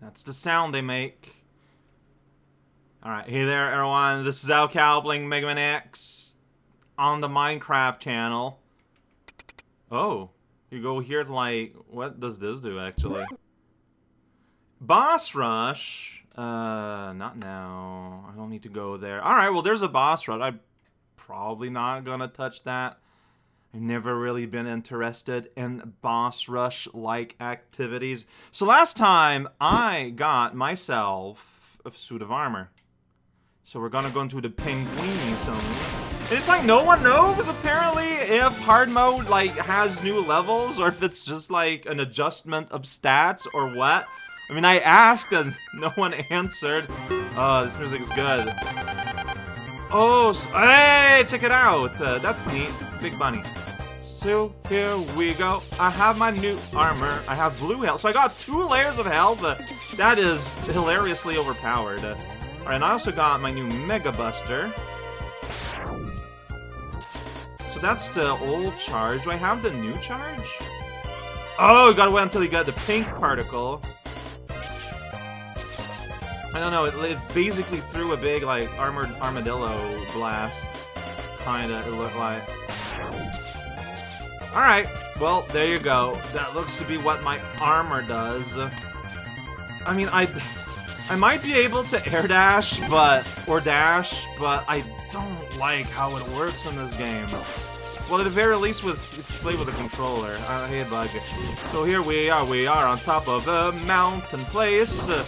That's the sound they make. Alright, hey there everyone, this is Al Cowbling Mega Man X on the Minecraft channel. Oh, you go here to like, what does this do actually? Boss Rush? Uh, not now. I don't need to go there. Alright, well there's a boss rush. I'm probably not gonna touch that. I've never really been interested in boss rush-like activities. So last time, I got myself a suit of armor. So we're gonna go into the Penguini zone. It's like no one knows, apparently, if hard mode, like, has new levels, or if it's just, like, an adjustment of stats, or what. I mean, I asked, and no one answered. Oh, this music is good. Oh, hey, check it out. Uh, that's neat. Big bunny. So here we go. I have my new armor. I have blue health. So I got two layers of health. That is hilariously overpowered. Alright, and I also got my new Mega Buster. So that's the old charge. Do I have the new charge? Oh, you gotta wait until you get the pink particle. I don't know, it, it basically threw a big, like, armored armadillo blast. Kinda, it looked like. Alright, well, there you go. That looks to be what my armor does. I mean, I... I might be able to air dash, but... Or dash, but I don't like how it works in this game. Well, at the very least, with play with a controller. Uh, hey, bug. So here we are. We are on top of a mountain place. Uh,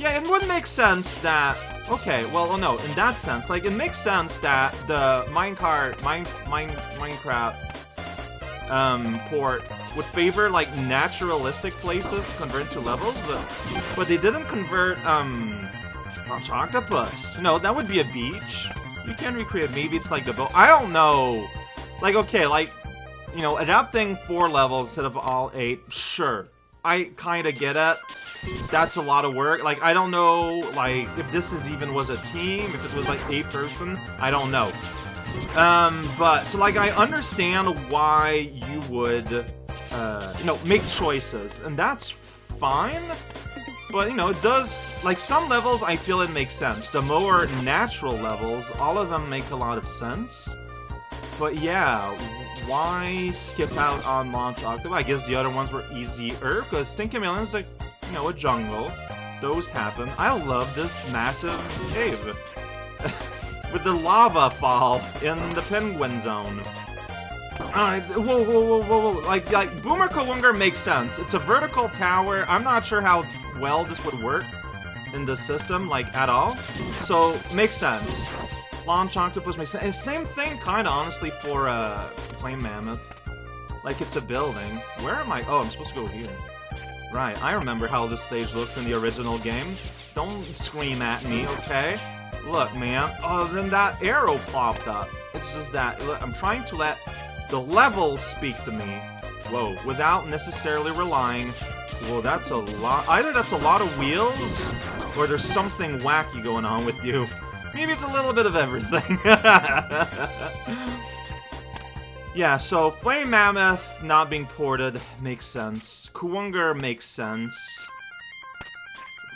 yeah, it would make sense that... Okay, well, oh no, in that sense, like, it makes sense that the minecart, mine, mine, Minecraft um, port would favor, like, naturalistic places to convert to levels, but they didn't convert, um, Octopus. No, that would be a beach. You can recreate, maybe it's like the boat. I don't know. Like, okay, like, you know, adapting four levels instead of all eight, sure. I kind of get it. That's a lot of work. Like, I don't know, like, if this is even was a team, if it was, like, a person. I don't know. Um, but, so, like, I understand why you would, uh, you know, make choices. And that's fine. But, you know, it does, like, some levels I feel it makes sense. The more natural levels, all of them make a lot of sense. But yeah, why skip out on Launch Octopus? I guess the other ones were easier, because Sting Chameleon's like, you know, a jungle. Those happen. I love this massive cave. With the lava fall in the penguin zone. Alright, whoa, whoa, whoa, whoa, whoa. Like, like, Boomer Kuwanger makes sense. It's a vertical tower. I'm not sure how well this would work in the system, like, at all. So, makes sense. Launch Octopus makes sense. And same thing, kind of, honestly, for uh, Flame Mammoth. Like, it's a building. Where am I? Oh, I'm supposed to go here. Right, I remember how this stage looks in the original game. Don't scream at me, okay? Look, man. Oh, then that arrow popped up. It's just that. Look, I'm trying to let the level speak to me. Whoa, without necessarily relying. Whoa, that's a lot. Either that's a lot of wheels, or there's something wacky going on with you. Maybe it's a little bit of everything. yeah, so Flame Mammoth not being ported makes sense. Kuwanger makes sense.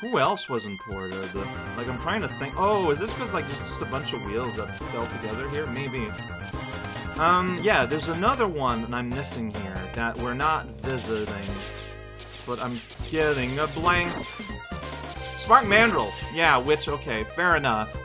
Who else wasn't ported? Like, I'm trying to think. Oh, is this just, like, just, just a bunch of wheels that fell together here? Maybe. Um, yeah, there's another one that I'm missing here that we're not visiting. But I'm getting a blank. Spark Mandrill. Yeah, which, okay, fair enough.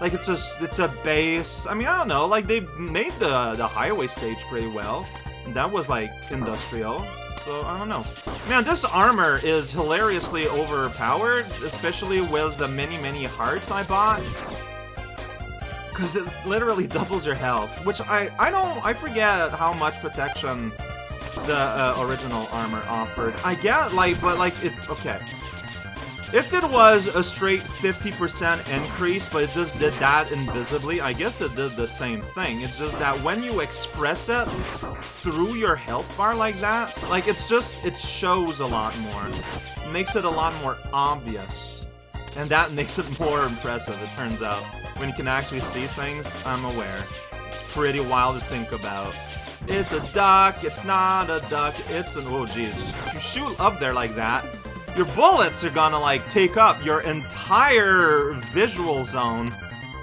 Like it's a it's a base. I mean, I don't know. Like they made the the highway stage pretty well. That was like industrial. So I don't know. Man, this armor is hilariously overpowered, especially with the many many hearts I bought. Cause it literally doubles your health, which I I don't I forget how much protection the uh, original armor offered. I get like, but like it okay. If it was a straight 50% increase, but it just did that invisibly, I guess it did the same thing. It's just that when you express it through your health bar like that, like it's just, it shows a lot more. It makes it a lot more obvious. And that makes it more impressive, it turns out. When you can actually see things, I'm aware. It's pretty wild to think about. It's a duck, it's not a duck, it's an- oh jeez. If you shoot up there like that, your bullets are gonna like take up your entire visual zone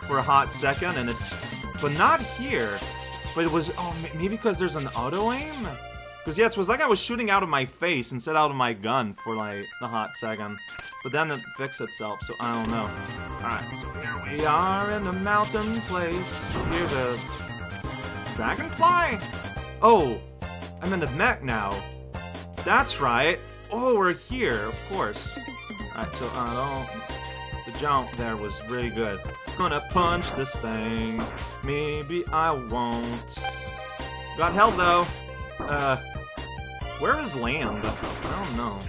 for a hot second, and it's, but not here. But it was, oh, maybe because there's an auto aim? Because, yes, it was like I was shooting out of my face instead out of my gun for, like, a hot second. But then it fixed itself, so I don't know. Alright, so here we are in a mountain place. Here's a... Dragonfly? Oh, I'm in the mech now. That's right. Oh, we're here, of course. Alright, so, uh, don't... The jump there was really good. Gonna punch this thing. Maybe I won't. Got held, though. Uh... Where is land? I don't know.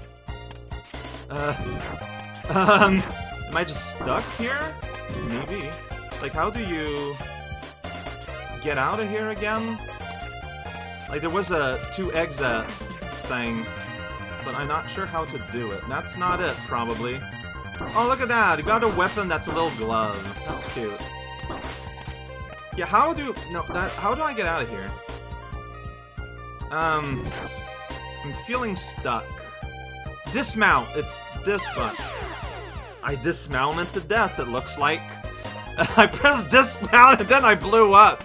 Uh, um, am I just stuck here? Maybe. Like, how do you get out of here again? Like, there was a two exit thing, but I'm not sure how to do it. That's not it, probably. Oh, look at that! You got a weapon that's a little glove. That's cute. Yeah, how do... No, that... How do I get out of here? Um... I'm feeling stuck. Dismount! It's this button. I dismounted to death, it looks like. I pressed dismount and then I blew up.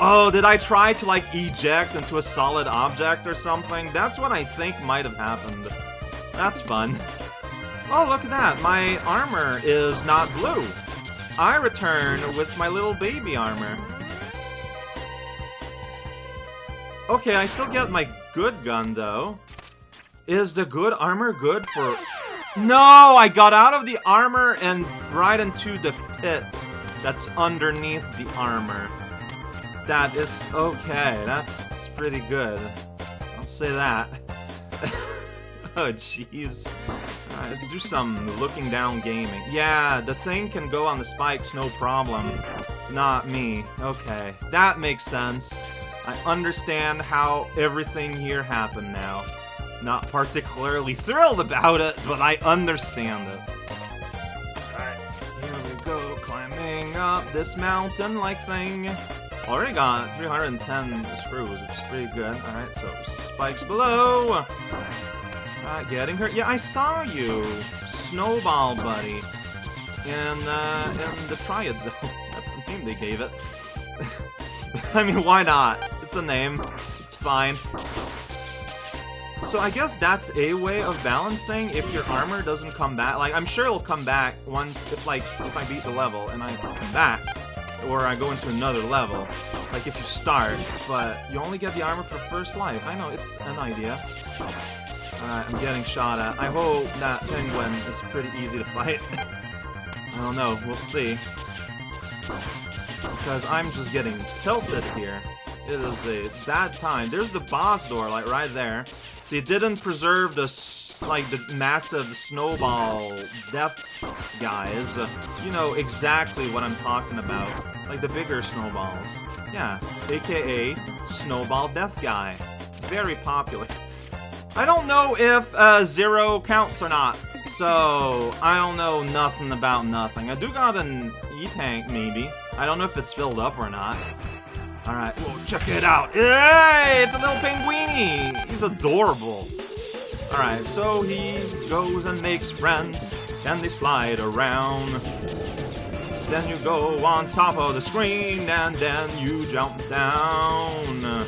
Oh, did I try to, like, eject into a solid object or something? That's what I think might have happened. That's fun. Oh, look at that. My armor is not blue. I return with my little baby armor. Okay, I still get my good gun, though. Is the good armor good for... No! I got out of the armor and right into the pit that's underneath the armor. That is... Okay, that's, that's pretty good. I'll say that. oh, jeez. Right, let's do some looking down gaming. Yeah, the thing can go on the spikes, no problem. Not me. Okay, that makes sense. I understand how everything here happened now. Not particularly thrilled about it, but I understand it. Alright, here we go, climbing up this mountain-like thing. Already got 310 screws, which is pretty good. Alright, so spikes below. Alright, getting hurt. Yeah, I saw you, Snowball Buddy, in, uh, in the Triad Zone. That's the name they gave it. I mean, why not? It's a name. It's fine. So I guess that's a way of balancing if your armor doesn't come back. Like, I'm sure it'll come back once, if like, if I beat the level and I come back. Or I go into another level. Like if you start, but you only get the armor for first life. I know, it's an idea. Alright, I'm getting shot at. I hope that penguin is pretty easy to fight. I don't know, we'll see. Because I'm just getting tilted here. It is a bad time. There's the boss door, like, right there. See, they didn't preserve the, like, the massive snowball death guys. You know exactly what I'm talking about. Like, the bigger snowballs. Yeah, aka Snowball Death Guy. Very popular. I don't know if uh, zero counts or not, so I don't know nothing about nothing. I do got an E-tank, maybe. I don't know if it's filled up or not. Alright, whoa, check it out. Hey, it's a little penguini. He's adorable. Alright, so he goes and makes friends, and they slide around. Then you go on top of the screen, and then you jump down.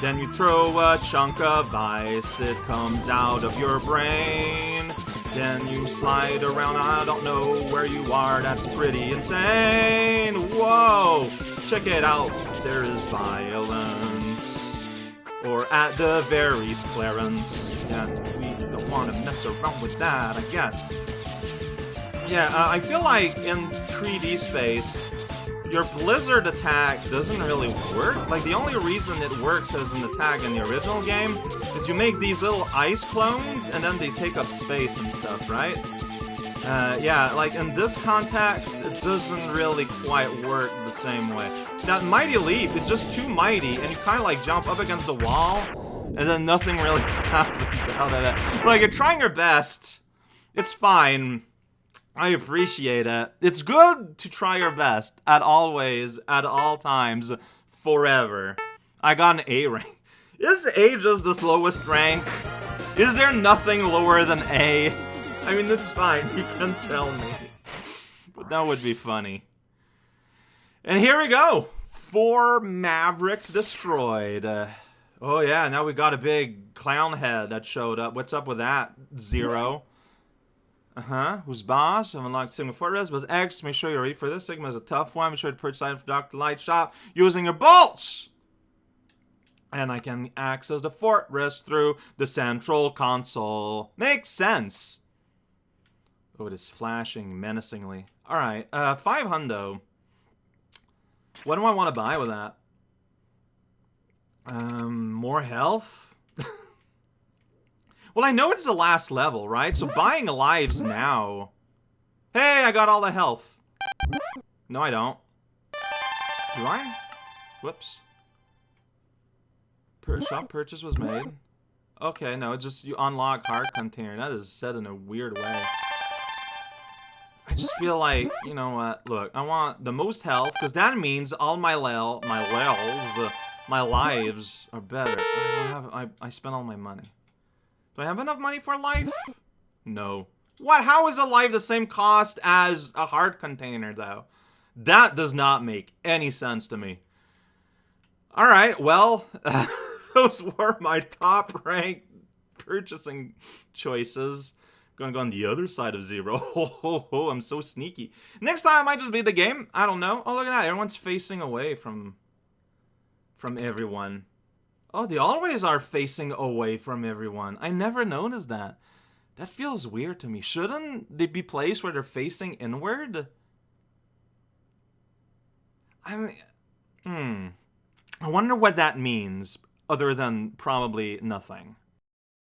Then you throw a chunk of ice, it comes out of your brain. Then you slide around, I don't know where you are, that's pretty insane. Whoa! Check it out, there's violence. Or at the very least, Clarence. And we don't want to mess around with that, I guess. Yeah, uh, I feel like in 3D space, your Blizzard attack doesn't really work. Like, the only reason it works as an attack in the original game is you make these little ice clones, and then they take up space and stuff, right? Uh, yeah, like, in this context, it doesn't really quite work the same way. That Mighty Leap is just too mighty, and you kind of, like, jump up against the wall, and then nothing really happens out of it. Like, you're trying your best. It's fine. I appreciate it. It's good to try your best at always, at all times, forever. I got an A rank. Is A just the lowest rank? Is there nothing lower than A? I mean, it's fine. You can tell me. But that would be funny. And here we go. Four Mavericks destroyed. Oh, yeah. Now we got a big clown head that showed up. What's up with that? Zero. Uh-huh. Who's boss? I've unlocked Sigma Fortress, but X. Make sure you're ready for this. Sigma is a tough one. Make sure to purchase item for Dr. Light Shop using your bolts! And I can access the fortress through the central console. Makes sense. Oh, it is flashing menacingly. Alright, uh, 5 hundo. What do I want to buy with that? Um, more health? Well, I know it's the last level, right? So buying lives now... Hey, I got all the health. No, I don't. Do I? Whoops. Per shop purchase was made. Okay, no, it's just you unlock heart container. That is said in a weird way. I just feel like, you know what, look, I want the most health, because that means all my lel, my lels, uh, my lives are better. I have, I, I spent all my money. Do I have enough money for life? No. What, how is a life the same cost as a heart container, though? That does not make any sense to me. Alright, well... those were my top ranked purchasing choices. Gonna go on the other side of zero. I'm so sneaky. Next time I might just beat the game. I don't know. Oh, look at that. Everyone's facing away from from everyone. Oh, they always are facing away from everyone. I never noticed that. That feels weird to me. Shouldn't they be placed where they're facing inward? I mean, hmm. I wonder what that means other than probably nothing.